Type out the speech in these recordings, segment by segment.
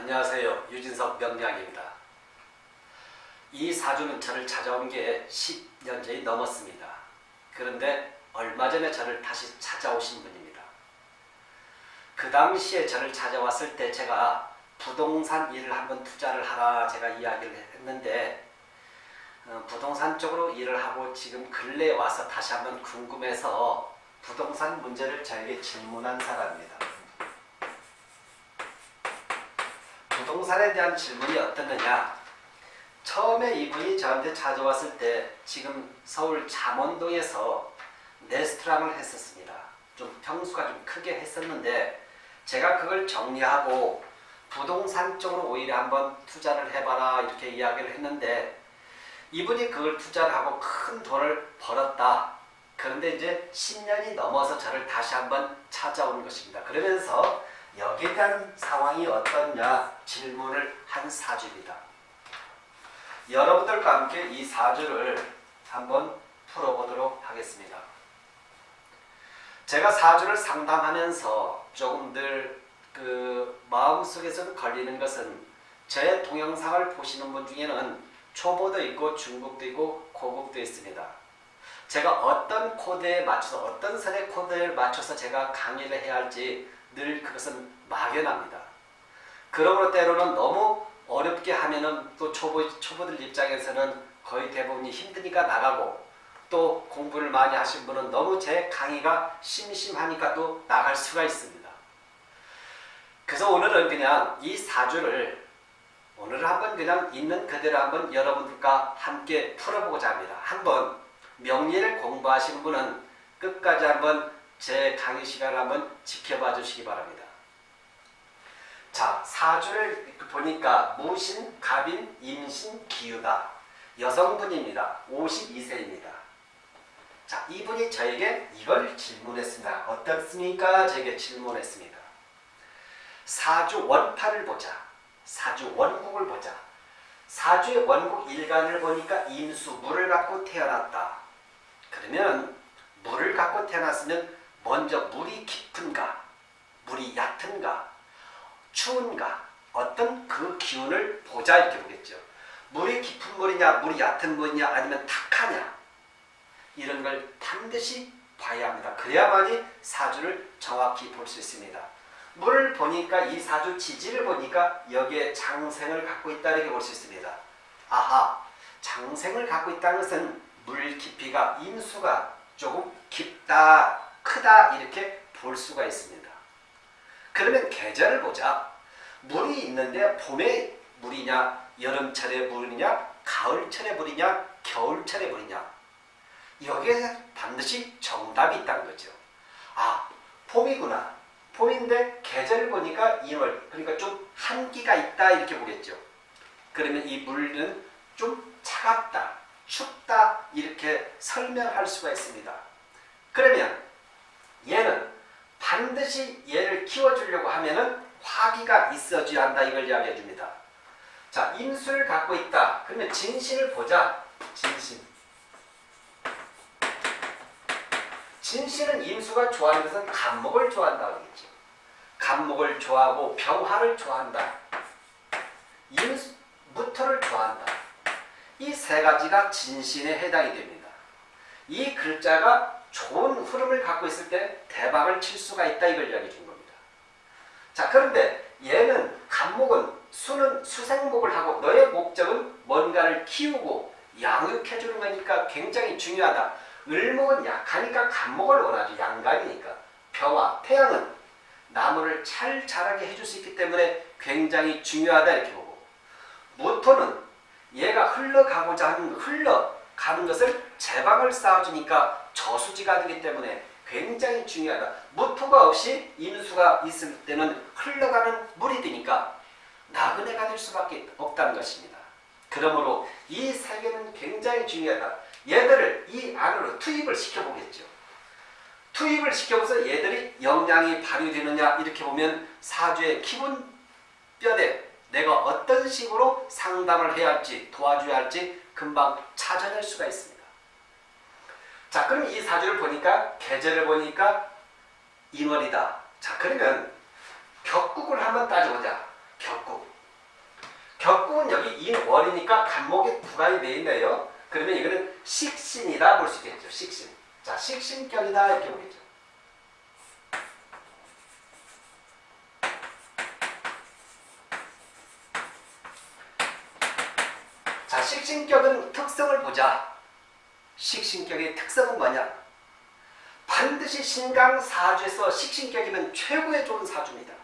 안녕하세요. 유진석 명량입니다. 이 사주는 저를 찾아온 게 10년전이 넘었습니다. 그런데 얼마 전에 저를 다시 찾아오신 분입니다. 그 당시에 저를 찾아왔을 때 제가 부동산 일을 한번 투자를 하라 제가 이야기를 했는데 어, 부동산 쪽으로 일을 하고 지금 근래에 와서 다시 한번 궁금해서 부동산 문제를 저에게 질문한 사람입니다. 부동산에 대한 질문이 어떻느냐 처음에 이분이 저한테 찾아왔을 때 지금 서울 잠원동에서 레스토랑을 했었습니다. 좀 평수가 좀 크게 했었는데 제가 그걸 정리하고 부동산 쪽으로 오히려 한번 투자를 해봐라 이렇게 이야기를 했는데 이분이 그걸 투자를 하고 큰 돈을 벌었다. 그런데 이제 10년이 넘어서 저를 다시 한번 찾아오는 것입니다. 그러면서 여기에 대한 상황이 어떻냐 질문을 한 사주입니다. 여러분들과 함께 이 사주를 한번 풀어보도록 하겠습니다. 제가 사주를 상담하면서 조금 늘 그 마음속에서 걸리는 것은 제 동영상을 보시는 분 중에는 초보도 있고 중급도 있고 고급도 있습니다. 제가 어떤 코드에 맞춰서 어떤 선의 코드에 맞춰서 제가 강의를 해야 할지 늘 그것은 막연합니다. 그러므로 때로는 너무 어렵게 하면은 또 초보, 초보들 입장에서는 거의 대부분이 힘드니까 나가고 또 공부를 많이 하신 분은 너무 제 강의가 심심하니까 또 나갈 수가 있습니다. 그래서 오늘은 그냥 이 사주를 오늘 한번 그냥 있는 그대로 한번 여러분들과 함께 풀어보고자 합니다. 한번 명리를 공부하시는 분은 끝까지 한번 제 강의 시간을 한번 지켜봐 주시기 바랍니다. 자, 사주를 보니까 무신, 갑인, 임신, 기유다. 여성분입니다. 52세입니다. 자, 이분이 저에게 이걸 질문했습니다. 어떻습니까? 저에게 질문했습니다. 사주 원파를 보자. 사주 원국을 보자. 사주의 원국 일간을 보니까 임수, 물을 갖고 태어났다. 그러면 물을 갖고 태어났으면 먼저 물이 깊은가, 물이 얕은가, 추운가, 어떤 그 기운을 보자 이렇게 보겠죠. 물이 깊은 물이냐, 물이 얕은 물이냐, 아니면 탁하냐 이런 걸 반드시 봐야 합니다. 그래야만이 사주를 정확히 볼 수 있습니다. 물을 보니까 이 사주 지지를 보니까 여기에 장생을 갖고 있다 이렇게 볼 수 있습니다. 아하, 장생을 갖고 있다는 것은 물 깊이가 임수가 조금 깊다, 크다 이렇게 볼 수가 있습니다. 그러면 계절을 보자. 물이 있는데 봄에 물이냐, 여름철에 물이냐, 가을철에 물이냐, 겨울철에 물이냐. 여기에 반드시 정답이 있다는 거죠. 아, 봄이구나. 봄인데 계절을 보니까 2월, 그러니까 좀 한기가 있다 이렇게 보겠죠. 그러면 이 물은 좀 차갑다, 춥다 이렇게 설명할 수가 있습니다. 그러면 얘는 반드시 얘를 키워주려고 하면은 화기가 있어줘야 한다 이걸 이야기해 줍니다. 자, 임수를 갖고 있다. 그러면 진신을 보자. 진신. 진신은 임수가 좋아하는 것은 간목을 좋아한다 그러겠죠. 간목을 좋아하고 병화를 좋아한다. 임수, 무토를 좋아한다. 이 세 가지가 진신에 해당이 됩니다. 이 글자가 좋은 흐름을 갖고 있을 때 대박을 칠 수가 있다 이걸 이야기해 준 겁니다. 자 그런데 얘는 간목은 수는 수생목을 하고 너의 목적은 뭔가를 키우고 양육해 주는 거니까 굉장히 중요하다. 을목은 약하니까 간목을 원하죠. 양간이니까. 병화, 태양은 나무를 잘 자라게 해줄 수 있기 때문에 굉장히 중요하다 이렇게 보고 무토는 얘가 흘러가고자 하는 흘러가는 것을 제방을 쌓아주니까 저수지가 되기 때문에 굉장히 중요하다. 무토가 없이 임수가 있을 때는 흘러가는 물이 되니까 나그네가 될 수밖에 없다는 것입니다. 그러므로 이세 개는 굉장히 중요하다. 얘들을 이 안으로 투입을 시켜보겠죠. 투입을 시켜서 얘들이 영향이 발휘되느냐 이렇게 보면 사주의 기본 뼈대 내가 어떤 식으로 상담을 해야 할지 도와줘야 할지 금방 찾아낼 수가 있습니다. 자 그럼 이 사주를 보니까 계절을 보니까 인월이다. 자 그러면 격국을 한번 따져보자. 격국. 격국은 여기 인월이니까 간목에 부가이 돼 있네요. 그러면 이거는 식신이다 볼 수 있겠죠. 식신. 자, 식신격이다 이렇게 보겠죠. 자, 식신격은 특성을 보자. 식신격의 특성은 뭐냐? 반드시 신강 사주에서 식신격이면 최고의 좋은 사주입니다.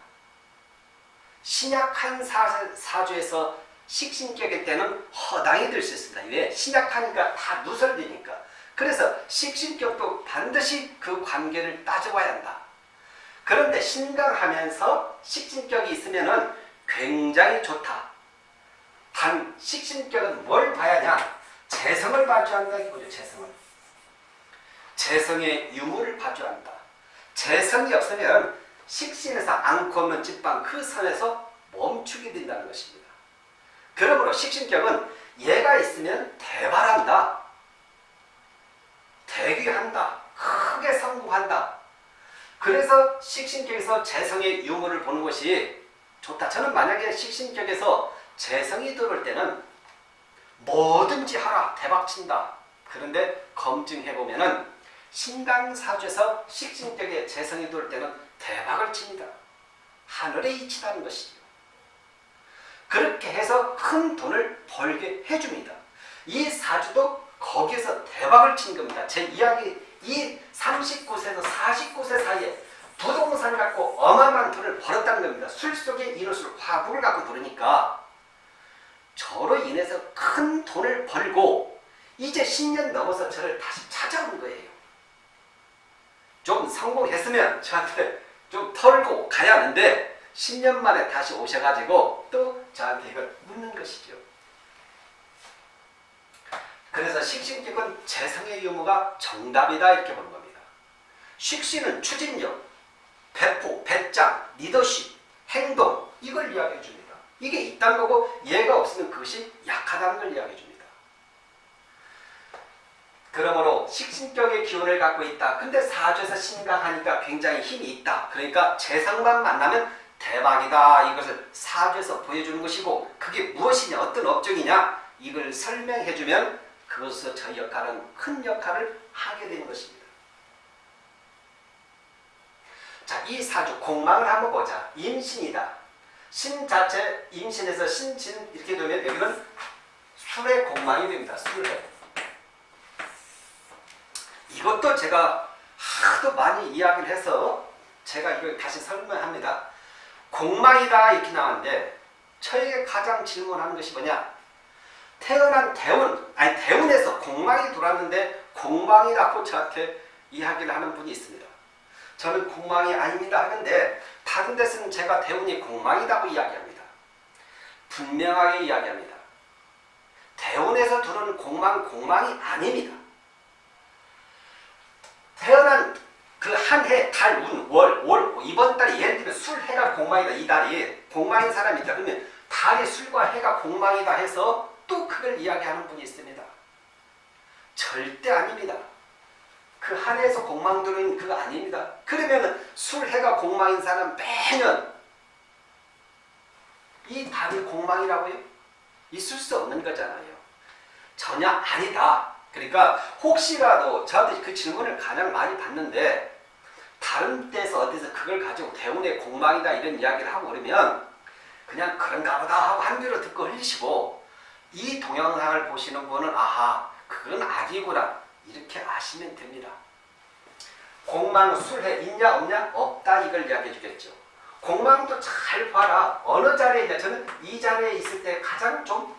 신약한 사, 사주에서 식신격일 때는 허당이 될 수 있습니다. 왜? 신약하니까 다 누설되니까. 그래서 식신격도 반드시 그 관계를 따져봐야 한다. 그런데 신강하면서 식신격이 있으면 굉장히 좋다. 단 식신격은 뭘 봐야 하냐? 재성을 봐줘야 한다 이거죠. 재성을. 재성의 유무를 봐줘야 한다. 재성이 없으면 식신에서 않고 없는 집방 그 선에서 멈추게 된다는 것입니다. 그러므로 식신격은 얘가 있으면 대발한다. 대귀한다. 크게 성공한다. 그래서 식신격에서 재성의 유무를 보는 것이 좋다. 저는 만약에 식신격에서 재성이 들어올 때는 뭐든지 하라 대박친다. 그런데 검증해보면은 신강사주에서 식신격에 재성이 들어올 때는 대박을 칩니다. 하늘에 이치다는 것이죠. 그렇게 해서 큰 돈을 벌게 해줍니다. 이 사주도 거기에서 대박을 친 겁니다. 제 이야기 이 39세에서 49세 사이에 부동산을 갖고 어마어마한 돈을 벌었다는 겁니다. 술 속에 이룰술 화구를 갖고 부르니까 돈을 벌고 이제 10년 넘어서 저를 다시 찾아온 거예요. 좀 성공했으면 저한테 좀 털고 가야 하는데 10년 만에 다시 오셔가지고 또 저한테 이걸 묻는 것이죠. 그래서 식신격은 재성의 유무가 정답이다 이렇게 보는 겁니다. 식신은 추진력, 배포, 배짱, 리더십, 행동 이걸 이야기해 줍니다. 이게 있다는 거고 얘가 없으면 그것이 약하다는 걸 이야기해 줍니다. 그러므로 식신격의 기운을 갖고 있다. 근데 사주에서 신강하니까 굉장히 힘이 있다. 그러니까 재상만 만나면 대박이다. 이것을 사주에서 보여주는 것이고 그게 무엇이냐 어떤 업종이냐 이걸 설명해주면 그것에서 저 역할은 큰 역할을 하게 되는 것입니다. 자, 이 사주 공망을 한번 보자. 임신이다. 신 자체 임신에서 신진 이렇게 되면 여기는 술의 공망이 됩니다. 술의. 이것도 제가 하도 많이 이야기를 해서 제가 이걸 다시 설명합니다. 공망이다 이렇게 나왔는데 저에게 가장 질문하는 것이 뭐냐? 태어난 대운, 아니 대운에서 공망이 돌았는데 공망이라고 저한테 이야기를 하는 분이 있습니다. 저는 공망이 아닙니다 하는데 다른 데서는 제가 대운이 공망이라고 이야기합니다. 분명하게 이야기합니다. 대운에서 들어오는 공망, 공망이 아닙니다. 태어난 그 한 해, 달, 운, 월, 월, 이번 달에 예를 들면 술, 해가 공망이다. 이 달이 공망인 사람이 있다. 그러면 달이 술과 해가 공망이다 해서 또 그걸 이야기하는 분이 있습니다. 절대 아닙니다. 그 한 해에서 공망 들은 그거 아닙니다. 그러면 술, 해가 공망인 사람 매년 이 달이 공망이라고요? 있을 수 없는 거잖아요. 전혀 아니다. 그러니까 혹시라도 저한테 그 질문을 가장 많이 받는데 다른 데서 어디서 그걸 가지고 대운의 공망이다 이런 이야기를 하고 그러면 그냥 그런가 보다 하고 한 귀로 듣고 흘리시고 이 동영상을 보시는 분은 아하 그건 아니구나 이렇게 아시면 됩니다. 공망 술해 있냐 없냐 없다 이걸 이야기해 주겠죠. 공망도 잘 봐라 어느 자리에 있냐 저는 이 자리에 있을 때 가장 좀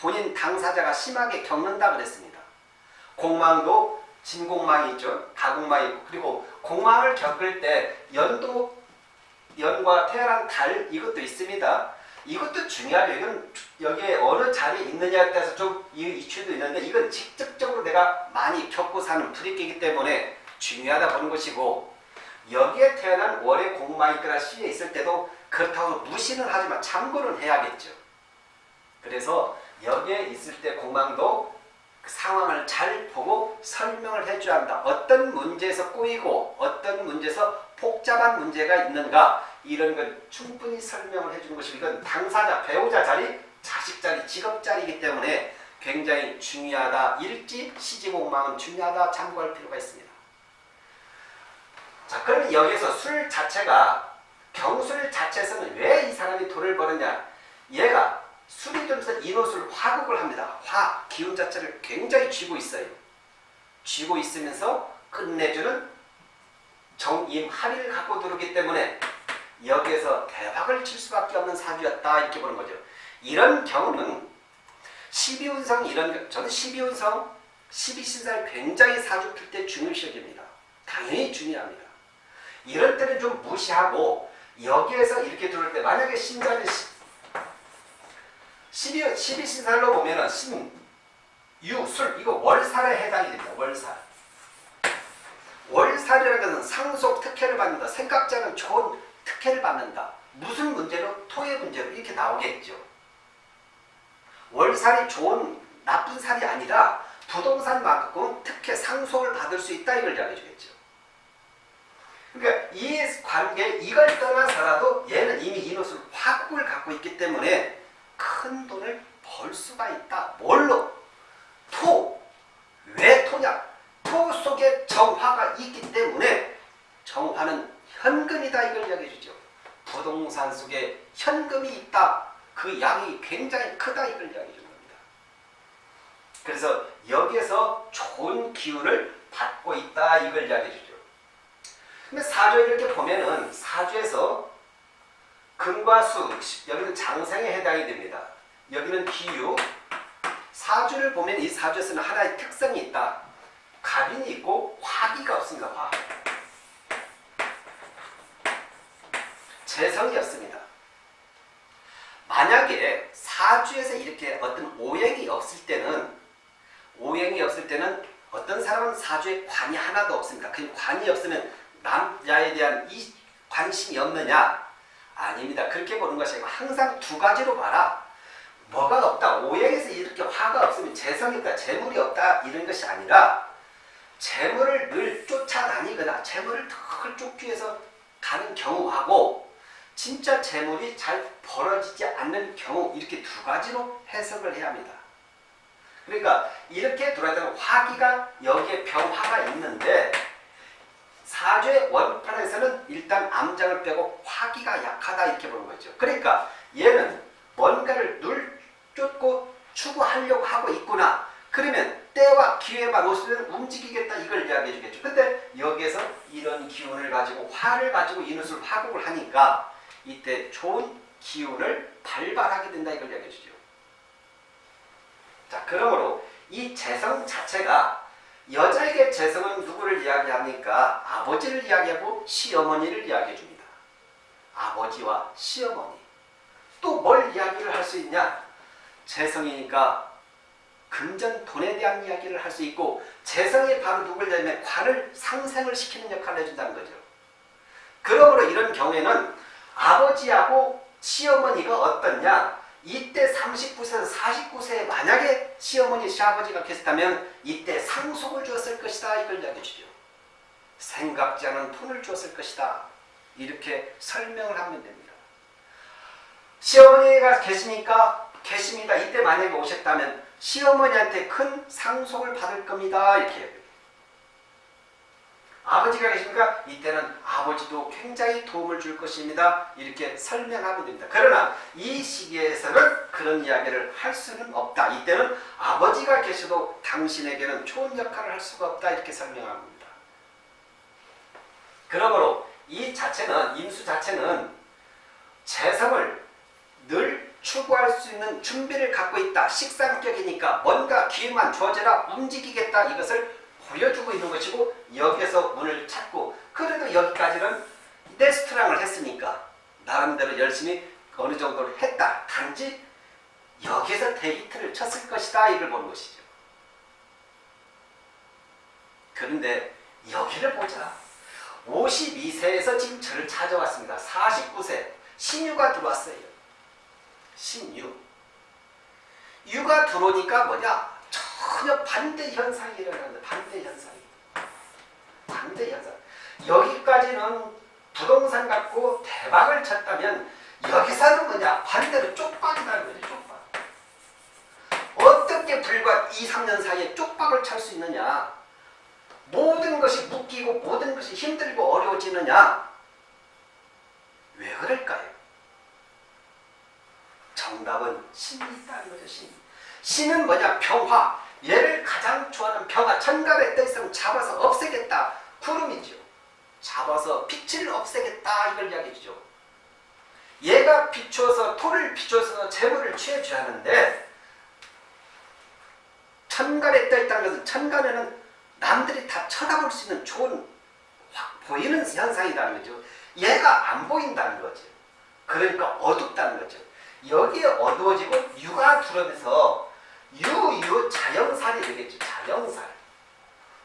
본인 당사자가 심하게 겪는다 그랬습니다. 공망도 진공망이 있죠. 가공망이 있고 그리고 공망을 겪을 때 연도 연과 태어난 달 이것도 있습니다. 이것도 중요하죠. 이건 여기에 어느 자리에 있느냐에 따라서 좀 이유도 있는데 이건 직접적으로 내가 많이 겪고 사는 불입기이기 때문에 중요하다 보는 것이고 여기에 태어난 월의 있거나 시에 있을 때도 그렇다고 무시는 하지만 참고는 해야겠죠. 그래서 여기에 있을 때 공망도 그 상황을 잘 보고 설명을 해줘야 한다. 어떤 문제에서 꼬이고 어떤 문제에서 복잡한 문제가 있는가 이런 걸 충분히 설명을 해주는 것이 이건 당사자, 배우자 자리 자식 자리, 직업 자리이기 때문에 굉장히 중요하다. 일지 시지공망은 중요하다. 참고할 필요가 있습니다. 자, 그러면 여기서 술 자체가 경술 자체에서는 왜 이 사람이 돈을 버느냐? 얘가 들면서 인호술 화극을 합니다. 화, 기운 자체를 굉장히 쥐고 있어요. 쥐고 있으면서 끝내주는 정임 합의를 갖고 들어오기 때문에 여기에서 대박을 칠 수밖에 없는 사주였다 이렇게 보는 거죠. 이런 경우는 12운성 이런 저는 12운성 12신사를 굉장히 사주 풀 때 중요시 여깁니다. 당연히 중요합니다. 이럴 때는 좀 무시하고 여기에서 이렇게 들어올 때 만약에 신자는 12, 12신살로 보면은 신, 유, 술 이거 월살에 해당이 됩니다. 월살. 월살이라는 것은 상속 특혜를 받는다. 생각자는 좋은 특혜를 받는다. 무슨 문제로? 토의 문제로 이렇게 나오겠죠. 월살이 좋은 나쁜 살이 아니라 부동산만큼 특혜 상속을 받을 수 있다 이걸 이야기해 주겠죠. 그러니까 이 관계 이걸 떠나서라도 얘는 이미 이노술 화국을 갖고 있기 때문에 큰 돈을 벌 수가 있다. 뭘로? 토. 왜 토냐? 토 속에 정화가 있기 때문에 정화는 현금이다 이걸 이야기해 주죠. 부동산 속에 현금이 있다. 그 양이 굉장히 크다 이걸 이야기해 주는 겁니다. 그래서 여기에서 좋은 기운을 받고 있다 이걸 이야기해 주죠. 근데 사주 이렇게 보면은 사주에서 금과 수, 여기는 장생에 해당이 됩니다. 여기는 기유. 사주를 보면 이 사주에서는 하나의 특성이 있다. 갑인이 있고 화기가 없습니다. 화. 재성이 없습니다. 만약에 사주에서 이렇게 어떤 오행이 없을 때는 오행이 없을 때는 어떤 사람은 사주에 관이 하나도 없습니다. 그 관이 없으면 남자에 대한 이 관심이 없느냐? 아닙니다. 그렇게 보는 것이 아니고 항상 두 가지로 봐라. 뭐가 없다. 오행에서 이렇게 화가 없으면 재성이 없다. 재물이 없다. 이런 것이 아니라 재물을 늘 쫓아다니거나 재물을 덜 쫓기 위해서 가는 경우하고 진짜 재물이 잘 벌어지지 않는 경우 이렇게 두 가지로 해석을 해야 합니다. 그러니까 이렇게 돌아다니는 화기가 여기에 병화가 있는데 사주의 원판에서는 일단 암장을 빼고 화기가 약하다 이렇게 보는 거죠. 그러니까 얘는 뭔가를 늘 쫓고 추구하려고 하고 있구나. 그러면 때와 기회만 오시면 움직이겠다 이걸 이야기해 주겠죠. 근데 여기에서 이런 기운을 가지고 화를 가지고 이웃을 화국을 하니까 이때 좋은 기운을 발발하게 된다 이걸 이야기해 주죠. 자 그러므로 이 재성 자체가 여자에게 재성은 누구를 이야기합니까? 아버지를 이야기하고 시어머니를 이야기해 줍니다. 아버지와 시어머니. 또 뭘 이야기를 할 수 있냐? 재성이니까 금전 돈에 대한 이야기를 할 수 있고 재성이 바로 누굴 냐면 관을 상생을 시키는 역할을 해준다는 거죠. 그러므로 이런 경우에는 아버지하고 시어머니가 어떻냐? 이때 39세에서 49세에 만약에 시어머니, 시아버지가 계셨다면 이때 상속을 주었을 것이다. 이걸 이야기해 주죠. 생각지 않은 돈을 주었을 것이다. 이렇게 설명을 하면 됩니다. 시어머니가 계시니까 계십니다. 이때 만약에 오셨다면 시어머니한테 큰 상속을 받을 겁니다. 이렇게 아버지가 계시니까 이때는 아버지도 굉장히 도움을 줄 것입니다. 이렇게 설명하면 됩니다. 그러나 이 시기에서는 그런 이야기를 할 수는 없다. 이때는 아버지가 계셔도 당신에게는 좋은 역할을 할 수가 없다. 이렇게 설명합니다. 그러므로 이 자체는 임수 자체는 재성을 늘 추구할 수 있는 준비를 갖고 있다. 식상격이니까 뭔가 기회만 주어져라 움직이겠다. 이것을 보여주고 있는 것이고 여기에서 문을 찾고 그래도 여기까지는 레스토랑을 했으니까 나름대로 열심히 어느 정도로 했다. 단지 여기에서 데이트를 쳤을 것이다. 이걸 보는 것이죠. 그런데 여기를 보자. 52세에서 지금 저를 찾아왔습니다. 49세 신유가 들어왔어요. 신유. 유가 들어오니까 뭐냐? 전혀 반대 현상이 일어나는 반대 현상이. 반대 현상. 여기까지는 부동산 갖고 대박을 쳤다면 여기서는 뭐냐? 반대로 쪽박이라는 거죠. 쪽박. 어떻게 불과 2, 3년 사이에 쪽박을 찰 수 있느냐? 모든 것이 묶이고 모든 것이 힘들고 어려워지느냐? 왜 그럴까요? 정답은 신이 있다는 거죠. 신. 신은 뭐냐? 평화. 얘를 가장 좋아하는 평화. 천간의 뜻을 잡아서 없애겠다. 구름이죠. 잡아서 빛을 없애겠다. 이걸 이야기해 주죠. 얘가 비추어서 토를 비추어서 재물을 취해줘야 하는데 천간에 떠 있다는 것은 천간에는 남들이 다 쳐다볼 수 있는 좋은 확 보이는 현상이라는 거죠. 얘가 안 보인다는 거죠. 그러니까 어둡다는 거죠. 여기에 어두워지고 유가 들어면서 유유 자영살이 되겠죠. 자영살.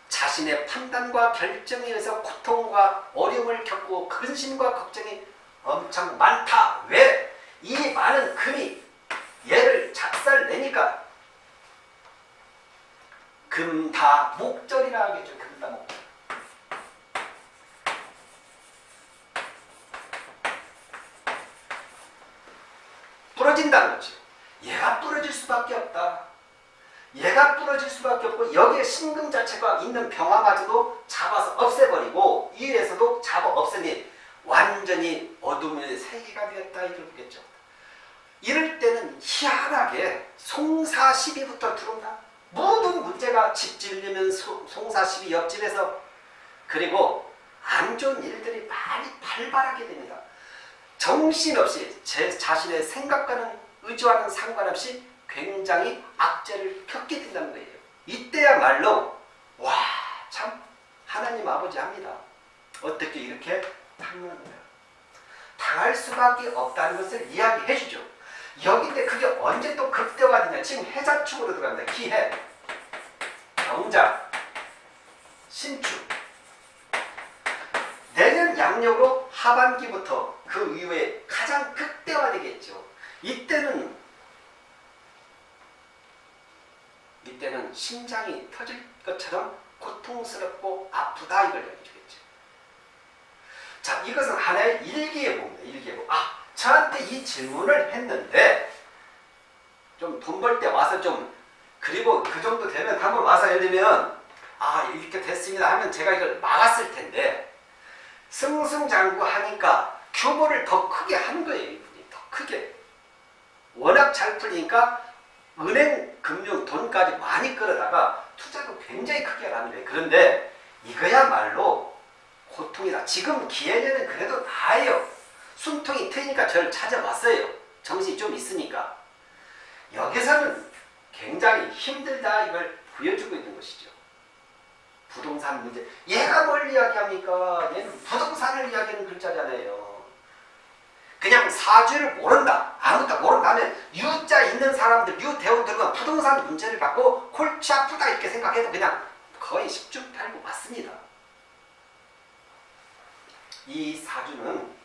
자신의 판단과 결정에 의해서 고통과 어려움을 겪고 근심과 걱정이 엄청 많다. 왜? 이 많은 금이 얘를 작살내니까 금다 목절이라 하겠죠. 금다 목절. 부러진다는 거죠. 얘가 부러질 수밖에 없다. 얘가 부러질 수밖에 없고 여기에 신금 자체가 있는 병화마저도 잡아서 없애버리고 이에서도 잡아 없애니 완전히 어둠의 세계가 되었다 이걸 보겠죠. 이럴 때는 희한하게 송사시비부터 들어온다. 모든 문제가 집 지으려면 송사시비 옆집에서 그리고 안 좋은 일들이 많이 발발하게 됩니다. 정신없이 제 자신의 생각과는 의지와는 상관없이 굉장히 악재를 겪게 된다는 거예요. 이때야말로 와 참 하나님 아버지 합니다. 어떻게 이렇게 거야. 당할 수밖에 없다는 것을 이야기해 주죠. 여기인데 그게 언제 또 극대화되냐. 지금 해자축으로 들어갑니다. 기해, 경자, 신축. 내년 양력으로 하반기부터 그 이후에 가장 극대화되겠죠. 이때는 이때는 심장이 터질 것처럼 고통스럽고 아프다 이걸 얘기해주겠죠. 자, 이것은 하나의 일기예보입니다. 일기예보. 아, 저한테 이 질문을 했는데 좀 돈 벌 때 와서 좀 그리고 그 정도 되면 한번 와서 예를 들면 아 이렇게 됐습니다 하면 제가 이걸 막았을 텐데 승승장구하니까 규모를 더 크게 한 거예요. 이분이 더 크게. 워낙 잘 풀리니까 은행 금융 돈까지 많이 끌어다가 투자도 굉장히 크게 거예요. 그런데 이거야말로 고통이다. 지금 기회는 그래도 나아요. 숨통이 트이니까 저를 찾아왔어요. 정신이 좀 있으니까. 여기서는 굉장히 힘들다 이걸 보여주고 있는 것이죠. 부동산 문제. 얘가 뭘 이야기합니까? 얘는 부동산을 이야기하는 글자잖아요. 그냥 사주를 모른다. 아무것도 모른다 하면 유자 있는 사람들, 유대원 들은 부동산 문제를 갖고 골치 아프다 이렇게 생각해도 그냥 거의 10중 8구 맞습니다. 이 사주는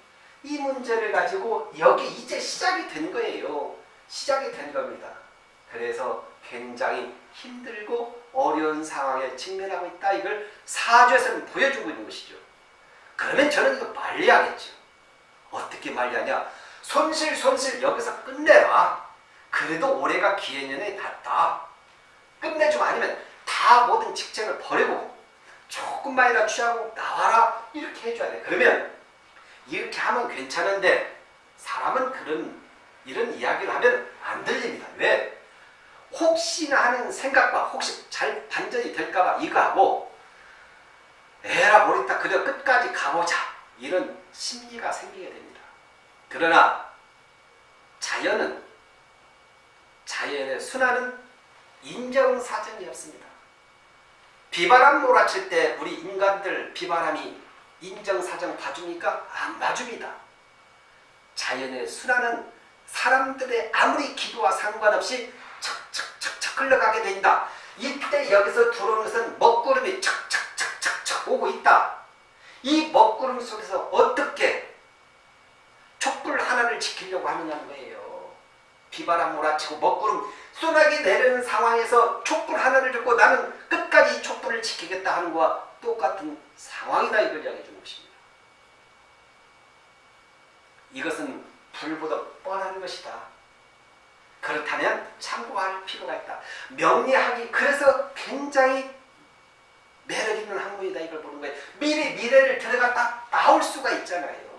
이 문제를 가지고 여기 이제 시작이 된 거예요. 시작이 된 겁니다. 그래서 굉장히 힘들고 어려운 상황에 직면하고 있다. 이걸 사주에서는 보여주고 있는 것이죠. 그러면 저는 이거 말려야겠죠. 어떻게 말려하냐. 손실 손실 여기서 끝내라. 그래도 올해가 기해년에 닿다. 끝내주면 아니면 다 모든 직책을 버리고 조금만이라 취하고 나와라. 이렇게 해줘야 돼. 그러면 이렇게 하면 괜찮은데 사람은 그런 이런 이야기를 하면 안 들립니다. 왜? 혹시나 하는 생각과 혹시 잘 반전이 될까봐 이거 하고 에라 모르겠다 그래 끝까지 가보자 이런 심리가 생기게 됩니다. 그러나 자연은 자연의 순환은 인정사정이 없습니다. 비바람 몰아칠 때 우리 인간들 비바람이 인정사정 봐줍니까? 안 봐줍니다. 자연의 순환은 사람들의 아무리 기도와 상관없이 척척척척 흘러가게 된다. 이때 여기서 들어오는 것은 먹구름이 척척척척척 오고 있다. 이 먹구름 속에서 어떻게 촛불 하나를 지키려고 하느냐는 거예요. 비바람 몰아치고 먹구름 쏘나기 내리는 상황에서 촛불 하나를 들고 나는 끝까지 이 촛불을 지키겠다 하는 거와 똑같은 상황이다 이걸 이야기해 주는 것입니다. 이것은 불보다 뻔한 것이다. 그렇다면 참고할 필요가 있다. 명리학이 그래서 굉장히 매력 있는 학문이다 이걸 보는 거예요. 미리 미래를 들어갔다 나올 수가 있잖아요.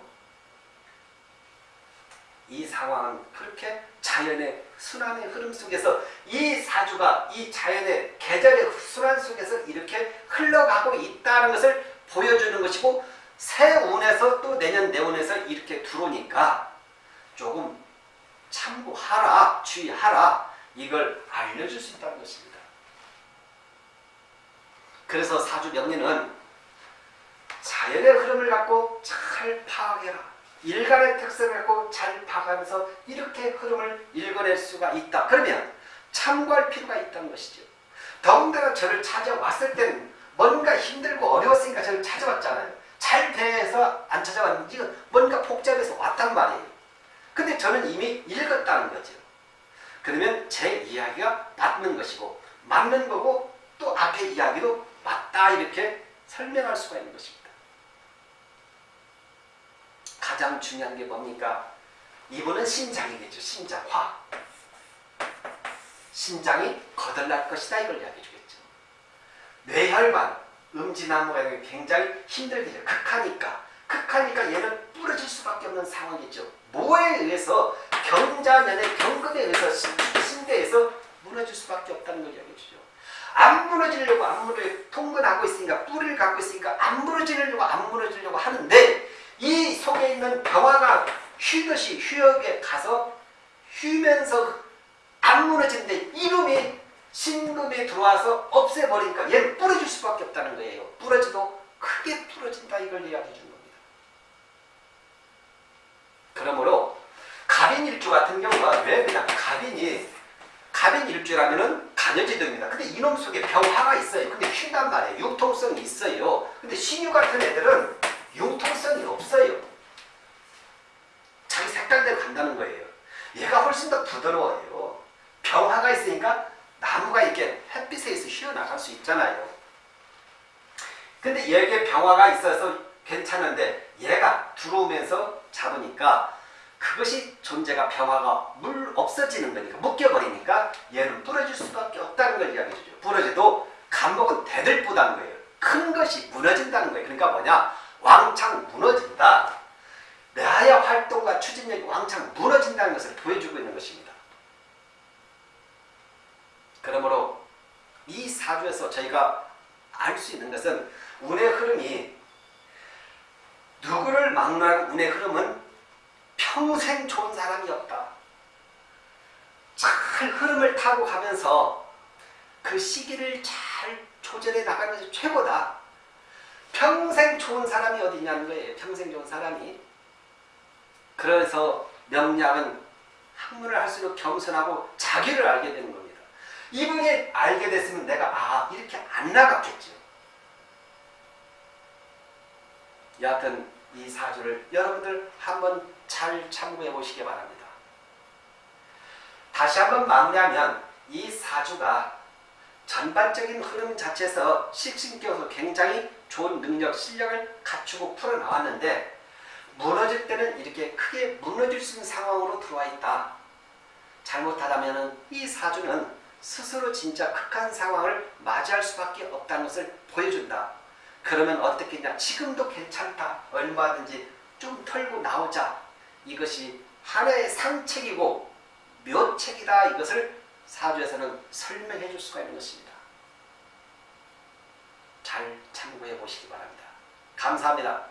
이 상황은 그렇게 자연의 순환의 흐름 속에서 이 사주가 이 자연의 계절의 순환 속에서 이렇게 흘러가고 있다는 것을 보여주는 것이고 새 운에서 또 내년 내운에서 이렇게 들어오니까 조금 참고하라 주의하라 이걸 알려줄 수 있다는 것입니다. 그래서 사주 명리는 자연의 흐름을 갖고 잘 파악해라. 일간의 특성을 갖고 잘 파악하면서 이렇게 흐름을 읽어낼 수가 있다. 그러면 참고할 필요가 있다는 것이죠. 더군다나 저를 찾아왔을 때는 뭔가 힘들고 어려웠으니까 저를 찾아왔잖아요. 잘 돼서 안 찾아왔는지 뭔가 복잡해서 왔단 말이에요. 근데 저는 이미 읽었다는 거죠. 그러면 제 이야기가 맞는 것이고 맞는 거고 또 앞에 이야기도 맞다 이렇게 설명할 수가 있는 것입니다. 가장 중요한 게 뭡니까? 이분은 신장이겠죠. 신장, 화. 신장이 거덜날 것이다 이걸 이야기해 주겠죠. 뇌혈관, 음지나무가 굉장히 힘들겠죠. 극하니까. 극하니까 얘는 부러질 수밖에 없는 상황이죠. 뭐에 의해서 경자년의 경금에 의해서 신대에서 무너질 수밖에 없다는 걸 이야기해 주죠. 안 무너지려고 안 무너져 통근하고 있으니까 뿌리를 갖고 있으니까 안 무너지려고 안 무너지려고 하는데 이 속에 있는 병화가 휘듯이 휘역에 가서 휘면서 안 무너지는데 이놈이 신금에 들어와서 없애버리니까 얘는 부러질 수밖에 없다는 거예요. 부러져도 크게 부러진다 이걸 이야기해 주는 겁니다. 그러므로 갑인일주 같은 경우가 왜 그냥 갑인이 갑인일주라면은 간여지도입니다. 근데 이놈 속에 병화가 있어요. 근데 휘단 말이에요. 융통성이 있어요. 근데 신유 같은 애들은 융통성이 없어요. 자기 색깔대로 간다는 거예요. 얘가 훨씬 더 부드러워요. 병화가 있으니까 나무가 이렇게 햇빛에 있어 휘어나갈 수 있잖아요. 근데 얘게 병화가 있어서 괜찮은데 얘가 들어오면서 잡으니까 그것이 존재가 병화가 물 없어지는 거니까 묶여버리니까 얘는 부러질 수밖에 없다는 걸 이야기해 주죠. 부러져도 감목은 대들보다는 거예요. 큰 것이 무너진다는 거예요. 그러니까 뭐냐? 왕창 무너진다. 나의 활동과 추진력이 왕창 무너진다는 것을 보여주고 있는 것입니다. 그러므로 이 사주에서 저희가 알 수 있는 것은 운의 흐름이 누구를 막론하고 운의 흐름은 평생 좋은 사람이었다. 잘 흐름을 타고 가면서 그 시기를 잘 조절해 것이 최고다. 평생 좋은 사람이 어디 있냐는 거예요. 평생 좋은 사람이. 그래서 명량은 학문을 할수록 겸손하고 자기를 알게 되는 겁니다. 이분이 알게 됐으면 내가 아 이렇게 안 나갔겠죠. 여하튼 이 사주를 여러분들 한번 잘 참고해 보시기 바랍니다. 다시 한번 마무리하면 이 사주가 전반적인 흐름 자체에서 식신교수 굉장히 좋은 능력, 실력을 갖추고 풀어나왔는데 무너질 때는 이렇게 크게 무너질 수 있는 상황으로 들어와 있다. 잘못하다면 이 사주는 스스로 진짜 극한 상황을 맞이할 수밖에 없다는 것을 보여준다. 그러면 어떻게 냐 지금도 괜찮다. 얼마든지 좀 털고 나오자. 이것이 하나의 상책이고 묘책이다. 이것을 사주에서는 설명해 줄 수가 있는 것입니다. 잘 참고해 보시기 바랍니다. 감사합니다.